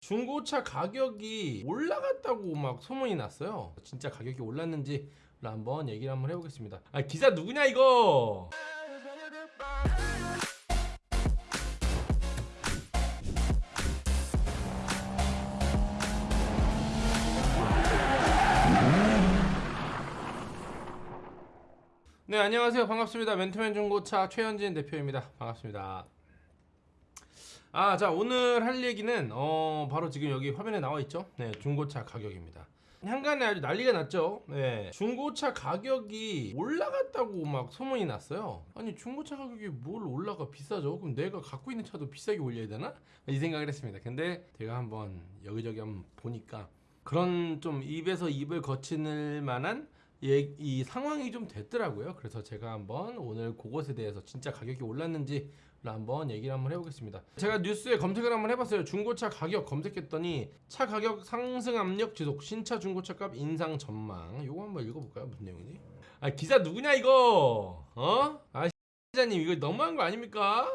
중고차 가격이 올라갔다고 막 소문이 났어요. 진짜 가격이 올랐는지 한번 얘기를 한번 해보겠습니다. 아 기사 누구냐 이거? 네 안녕하세요 반갑습니다 멘토맨 중고차 최현진 대표입니다 반갑습니다 아 자 오늘 할 얘기는 어 바로 지금 여기 화면에 나와 있죠? 네 중고차 가격입니다. 한간에 아주 난리가 났죠? 네 중고차 가격이 올라갔다고 막 소문이 났어요. 아니 중고차 가격이 뭘 올라가? 비싸죠? 그럼 내가 갖고 있는 차도 비싸게 올려야 되나? 이 생각을 했습니다. 근데 제가 한번 여기저기 한번 보니까 그런 좀 입에서 입을 거칠 만한 예, 이 상황이 좀 됐더라고요. 그래서 제가 한번 오늘 그것에 대해서 진짜 가격이 올랐는지를 한번 얘기를 한번 해보겠습니다. 제가 뉴스에 검색을 한번 해봤어요. 중고차 가격 검색했더니 차 가격 상승 압력 지속, 신차 중고차 값 인상 전망. 요거 한번 읽어볼까요? 무슨 내용이지? 아 기사 누구냐 이거? 어? 아 기자님 이거 너무한 거 아닙니까?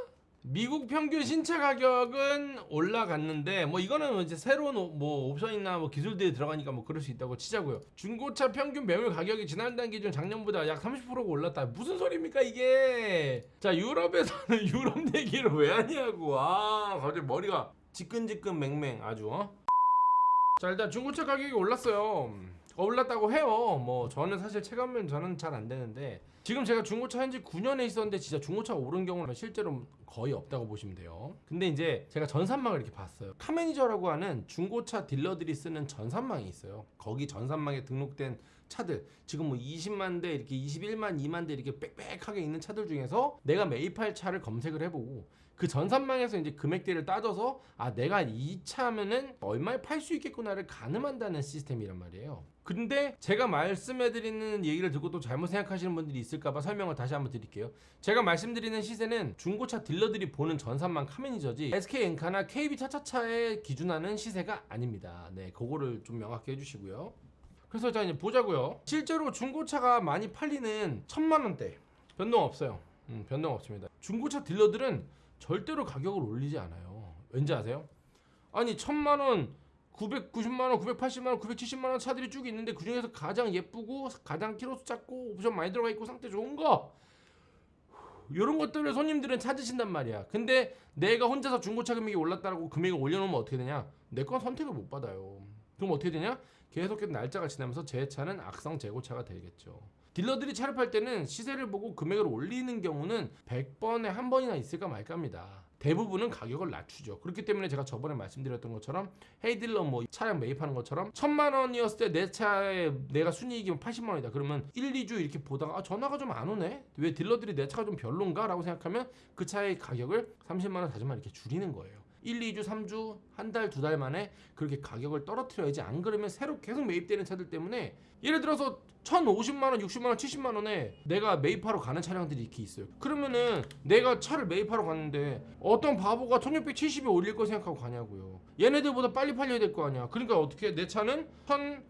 미국 평균 신차 가격은 올라갔는데 뭐 이거는 이제 새로운 오- 뭐 옵션이나 뭐 기술들이 들어가니까 뭐 그럴 수 있다고 치자고요. 중고차 평균 매물 가격이 지난달 기준 작년보다 약 30%가 올랐다. 무슨 소리입니까 이게? 자 유럽에서는 유럽 얘기를 왜 하냐고. 아 갑자기 머리가 지끈지끈 맹맹 아주. 어? 자 일단 중고차 가격이 올랐어요. 어, 올랐다고 해요. 뭐 저는 사실 체감은 저는 잘 안 되는데 지금 제가 중고차 현지 9년에 있었는데 진짜 중고차가 오른 경우는 실제로 거의 없다고 보시면 돼요. 근데 이제 제가 전산망을 이렇게 봤어요. 카매니저라고 하는 중고차 딜러들이 쓰는 전산망이 있어요. 거기 전산망에 등록된 차들 지금 뭐 20만 대 이렇게 21만 2만 대 이렇게 빽빽하게 있는 차들 중에서 내가 매입할 차를 검색을 해보고 그 전산망에서 이제 금액대를 따져서 아 내가 이 차면은 얼마에 팔 수 있겠구나를 가늠한다는 시스템이란 말이에요. 근데 제가 말씀해드리는 얘기를 듣고 또 잘못 생각하시는 분들이 있을까봐 설명을 다시 한번 드릴게요. 제가 말씀드리는 시세는 중고차 딜러들이 보는 전산망 카메니저지 SK 엔카나 KB 차차차에 기준하는 시세가 아닙니다. 네, 그거를 좀 명확히 해주시고요. 그래서 자 이제 보자고요. 실제로 중고차가 많이 팔리는 천만 원대 변동 없어요. 음, 변동 없습니다. 중고차 딜러들은 절대로 가격을 올리지 않아요. 왠지 아세요? 아니 천만 원, 990만 원, 980만 원, 970만 원 차들이 쭉 있는데 그 중에서 가장 예쁘고 가장 키로수 작고 옵션 많이 들어가 있고 상태 좋은 거 이런 것들을 손님들은 찾으신단 말이야. 근데 내가 혼자서 중고차 금액이 올랐다고 금액을 올려놓으면 어떻게 되냐? 내 건 선택을 못 받아요. 그럼 어떻게 되냐? 계속해서 날짜가 지나면서 제 차는 악성 재고차가 되겠죠. 딜러들이 차를 팔 때는 시세를 보고 금액을 올리는 경우는 100번에 한 번이나 있을까 말까입니다. 대부분은 가격을 낮추죠. 그렇기 때문에 제가 저번에 말씀드렸던 것처럼 헤이딜러 뭐 차량 매입하는 것처럼 천만 원이었을 때 내 차에 내가 순이익이 80만 원이다. 그러면 1, 2주 이렇게 보다가 아, 전화가 좀 안 오네. 왜 딜러들이 내 차가 좀 별론가 라고 생각하면 그 차의 가격을 30만 원, 40만 원 이렇게 줄이는 거예요. 1, 2주, 3주, 한 달, 두 달 만에 그렇게 가격을 떨어뜨려야지 안 그러면 새로 계속 매입되는 차들 때문에 예를 들어서 1,050만 원, 60만 원, 70만 원에 내가 매입하러 가는 차량들이 이렇게 있어요. 그러면은 내가 차를 매입하러 갔는데 어떤 바보가 1,670에 올릴 거 생각하고 가냐고요. 얘네들보다 빨리 팔려야 될 거 아니야. 그러니까 어떻게 내 차는 1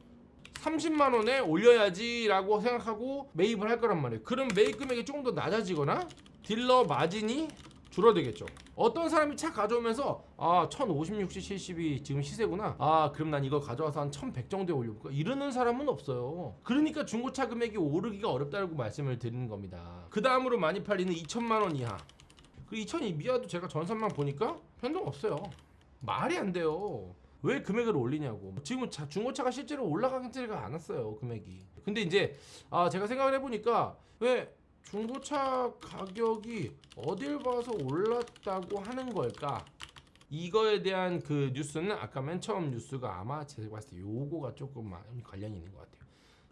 30만 원에 올려야지 라고 생각하고 매입을 할 거란 말이에요. 그럼 매입 금액이 조금 더 낮아지거나 딜러 마진이 줄어들겠죠. 어떤 사람이 차 가져오면서 아 1050, 60, 70이 지금 시세구나. 아 그럼 난 이거 가져와서 한 1100 정도에 올려볼까? 이러는 사람은 없어요. 그러니까 중고차 금액이 오르기가 어렵다고 말씀을 드리는 겁니다. 그 다음으로 많이 팔리는 2천만 원 이하. 그 2천 이하도 제가 전산만 보니까 변동 없어요. 말이 안 돼요. 왜 금액을 올리냐고. 지금 자, 중고차가 실제로 올라가지가 않았어요 금액이. 근데 이제 아 제가 생각을 해보니까 왜 중고차 가격이 어딜 봐서 올랐다고 하는 걸까? 이거에 대한 그 뉴스는 아까 맨 처음 뉴스가 아마 제가 봤을 때 요거가 조금 관련이 있는 것 같아요.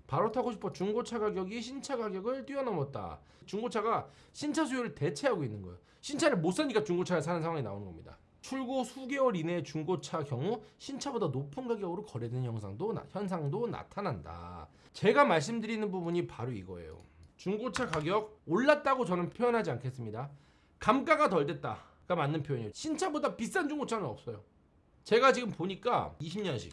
바로 타고 싶어 중고차 가격이 신차 가격을 뛰어넘었다. 중고차가 신차 수요를 대체하고 있는 거예요. 신차를 못 사니까 중고차를 사는 상황이 나오는 겁니다. 출고 수개월 이내 중고차 경우 신차보다 높은 가격으로 거래되는 현상도 나타난다. 제가 말씀드리는 부분이 바로 이거예요. 중고차 가격 올랐다고 저는 표현하지 않겠습니다. 감가가 덜 됐다가 맞는 표현이에요. 신차보다 비싼 중고차는 없어요. 제가 지금 보니까 20년식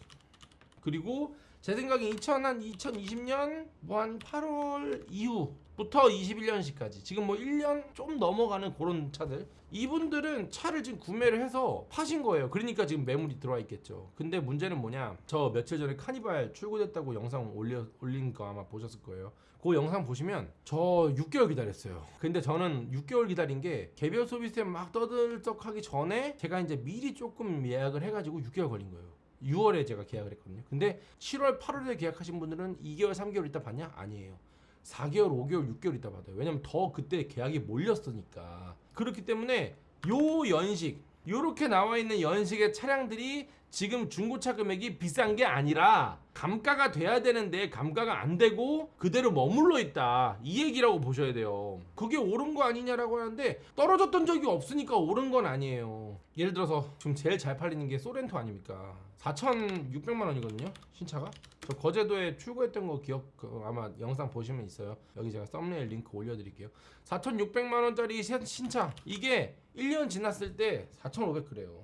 그리고 제 생각에 2000, 한 2020년 뭐 한 8월 이후부터 21년씩까지 지금 뭐 1년 좀 넘어가는 그런 차들 이분들은 차를 지금 구매를 해서 파신 거예요. 그러니까 지금 매물이 들어와 있겠죠. 근데 문제는 뭐냐? 저 며칠 전에 카니발 출고됐다고 영상 올려 올린 거 아마 보셨을 거예요. 그 영상 보시면 저 6개월 기다렸어요. 근데 저는 6개월 기다린 게 개별 소비세 막 떠들썩하기 전에 제가 이제 미리 조금 예약을 해가지고 6개월 걸린 거예요. 6월에 제가 계약을 했거든요. 근데 7월, 8월에 계약하신 분들은 2개월, 3개월 있다 받냐? 아니에요. 4개월, 5개월, 6개월 있다 받아요. 왜냐면 더 그때 계약이 몰렸으니까. 그렇기 때문에 요 연식, 요렇게 나와 있는 연식의 차량들이 지금 중고차 금액이 비싼 게 아니라 감가가 돼야 되는데 감가가 안 되고 그대로 머물러 있다. 이 얘기라고 보셔야 돼요. 그게 옳은 거 아니냐라고 하는데 떨어졌던 적이 없으니까 옳은 건 아니에요. 예를 들어서 지금 제일 잘 팔리는 게 소렌토 아닙니까? 4,600만 원이거든요. 신차가. 저 거제도에 출고했던 거 기억 그 아마 영상 보시면 있어요. 여기 제가 썸네일 링크 올려드릴게요. 4,600만 원짜리 신- 신차 이게 1년 지났을 때 4,500 그래요.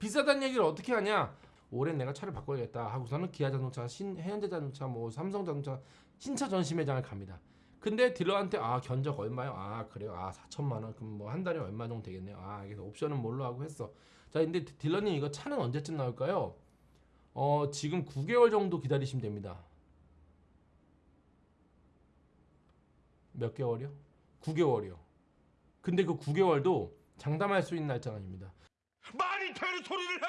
비싸다는 얘기를 어떻게 하냐? 올해 내가 차를 바꿔야겠다 하고서는 기아자동차, 신 해현대자동차, 뭐 삼성자동차 신차 전시매장을 갑니다. 근데 딜러한테 아 견적 얼마요? 아 그래요. 아 4천만 원. 그럼 뭐 한 달에 얼마 정도 되겠네요. 아 그래서 옵션은 뭘로 하고 했어. 자 근데 딜러님 이거 차는 언제쯤 나올까요? 어 지금 9개월 정도 기다리시면 됩니다. 몇 개월이요? 9개월이요. 근데 그 9개월도 장담할 수 있는 날짜가 아닙니다. 말이 되는 소리를 해!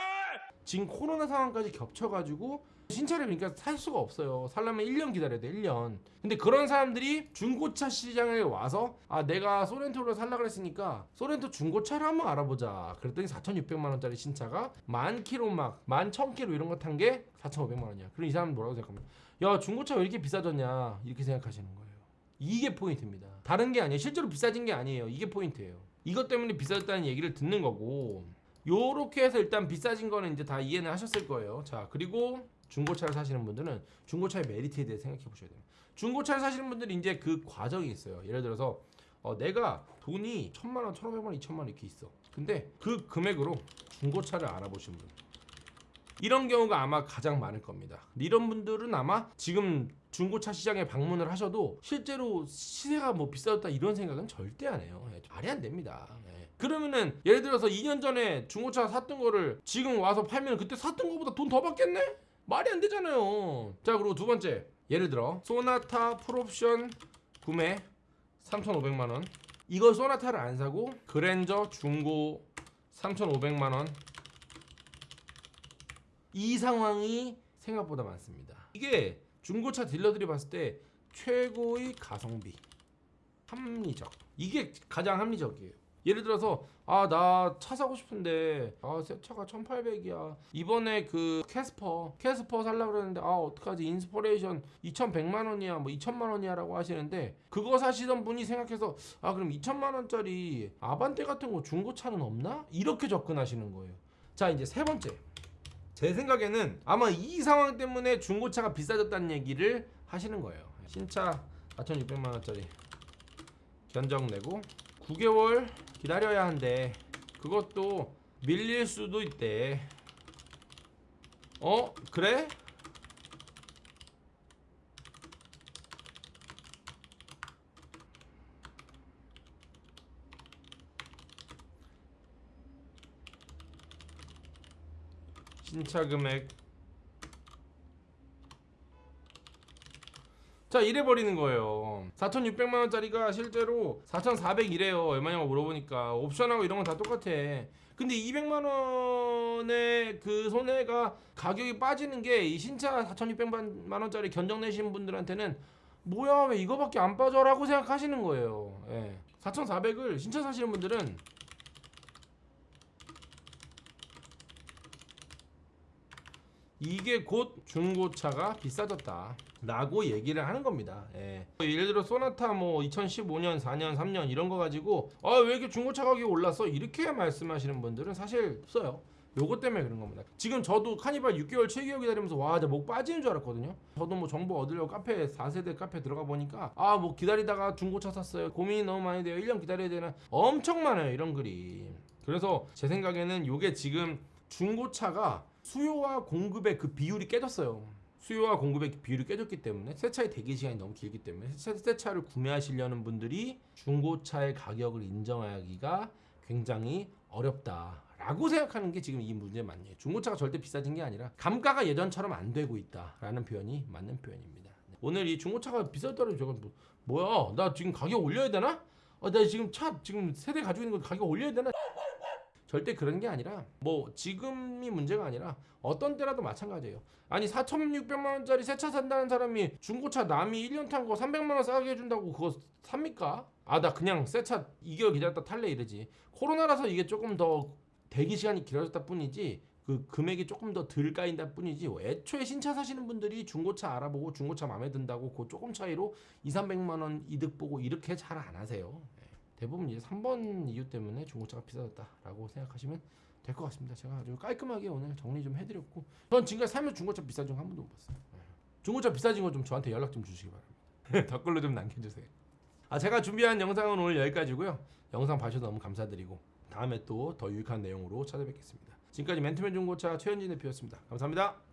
지금 코로나 상황까지 겹쳐가지고 신차를 그러니까 살 수가 없어요. 살려면 1년 기다려야 돼, 1년. 근데 그런 사람들이 중고차 시장에 와서 아 내가 소렌토를 살라 그랬으니까 소렌토 중고차를 한번 알아보자. 그랬더니 4,600만 원짜리 신차가 만 킬로 막, 만 1,000킬로 이런 거 탄 게 4,500만 원이야. 그럼 이 사람은 뭐라고 생각합니까? 야 중고차 왜 이렇게 비싸졌냐 이렇게 생각하시는 거예요. 이게 포인트입니다. 다른 게 아니에요. 실제로 비싸진 게 아니에요. 이게 포인트예요. 이것 때문에 비싸졌다는 얘기를 듣는 거고 요렇게 해서 일단 비싸진 거는 이제 다 이해는 하셨을 거예요. 자, 그리고 중고차를 사시는 분들은 중고차의 메리트에 대해 생각해 보셔야 돼요. 중고차를 사시는 분들이 이제 그 과정이 있어요. 예를 들어서 어, 내가 돈이 천만 원, 천오백만 원, 이천만 원 이렇게 있어. 근데 그 금액으로 중고차를 알아보신 분. 이런 경우가 아마 가장 많을 겁니다. 이런 분들은 아마 지금 중고차 시장에 방문을 하셔도 실제로 시세가 뭐 비싸졌다 이런 생각은 절대 안 해요. 예, 말이 안 됩니다. 예. 그러면은 예를 들어서 2년 전에 중고차 샀던 거를 지금 와서 팔면 그때 샀던 거보다 돈 더 받겠네? 말이 안 되잖아요. 자 그리고 두 번째 예를 들어 소나타 풀옵션 구매 3,500만 원. 이걸 소나타를 안 사고 그랜저 중고 3,500만 원. 이 상황이 생각보다 많습니다. 이게 중고차 딜러들이 봤을 때 최고의 가성비 합리적. 이게 가장 합리적이에요. 예를 들어서 아 나 차 사고 싶은데 아 새 차가 1800이야. 이번에 그 캐스퍼 캐스퍼 살라 그러는데 아 어떡하지? 인스퍼레이션 2100만 원이야 뭐 2000만 원이야 라고 하시는데 그거 사시던 분이 생각해서 아 그럼 2000만 원짜리 아반떼 같은 거 중고차는 없나? 이렇게 접근하시는 거예요. 자 이제 세 번째 제 생각에는 아마 이 상황 때문에 중고차가 비싸졌다는 얘기를 하시는 거예요. 신차 4,600만 원짜리 견적 내고 9개월 기다려야 한대. 그것도 밀릴 수도 있대. 어? 그래? 신차 금액. 자 이래 버리는 거예요. 4,600만 원짜리가 실제로 4,400이래요. 얼마냐고 물어보니까. 옵션하고 이런 건 다 똑같아. 근데 200만 원의 그 손해가 가격이 빠지는 게 이 신차 4,600만 원짜리 견적 내신 분들한테는 뭐야 왜 이거밖에 안 빠져 라고 생각하시는 거예요. 예. 4,400을 신차 사시는 분들은 이게 곧 중고차가 비싸졌다. 라고 얘기를 하는 겁니다. 예. 예를 들어 소나타 뭐 2015년, 4년, 3년 이런 거 가지고 아 왜 이렇게 중고차 가격이 올랐어? 이렇게 말씀하시는 분들은 사실 없어요. 요거 때문에 그런 겁니다. 지금 저도 카니발 6개월, 7개월 기다리면서 와, 나목 빠지는 줄 알았거든요. 저도 뭐 정보 얻으려고 카페 4세대 카페 들어가 보니까 아, 뭐 기다리다가 중고차 샀어요. 고민이 너무 많이 돼요. 1년 기다려야 되나? 엄청 많아요, 이런 글이. 그래서 제 생각에는 요게 지금 중고차가 수요와 공급의 그 비율이 깨졌어요. 수요와 공급의 비율이 깨졌기 때문에 새 차의 대기 시간이 너무 길기 때문에 새, 새 차를 구매하시려는 분들이 중고차의 가격을 인정하기가 굉장히 어렵다 라고 생각하는 게 지금 이 문제 맞네요. 중고차가 절대 비싸진 게 아니라 감가가 예전처럼 안 되고 있다 라는 표현이 맞는 표현입니다. 오늘 이 중고차가 비싸더라도 저건 뭐, 뭐야? 나 지금 가격 올려야 되나? 어, 나 지금 차 지금 세대 가지고 있는 거 가격 올려야 되나? 절대 그런 게 아니라 뭐 지금이 문제가 아니라 어떤 때라도 마찬가지예요. 아니 4,600만 원짜리 새 차 산다는 사람이 중고차 남이 1년 탄 거 300만 원 싸게 해준다고 그거 삽니까? 아 나 그냥 새 차 2개월 기다렸다 탈래 이러지. 코로나라서 이게 조금 더 대기 시간이 길어졌다 뿐이지 그 금액이 조금 더 덜 까인다 뿐이지 애초에 신차 사시는 분들이 중고차 알아보고 중고차 마음에 든다고 그 조금 차이로 2, 300만 원 이득 보고 이렇게 잘 안 하세요. 예. 대부분 이제 3번 이유 때문에 중고차가 비싸졌다라고 생각하시면 될 것 같습니다. 제가 아주 깔끔하게 오늘 정리 좀 해드렸고 전 지금까지 살면서 중고차 비싸진 거한 번도 못 봤어요. 예. 중고차 비싸진 거 좀 저한테 연락 좀 주시기 바랍니다. 댓글로 좀 남겨주세요. 아 제가 준비한 영상은 오늘 여기까지고요. 영상 봐주셔서 너무 감사드리고 다음에 또 더 유익한 내용으로 찾아뵙겠습니다. 지금까지 멘트맨 중고차 최현진 대표였습니다. 감사합니다.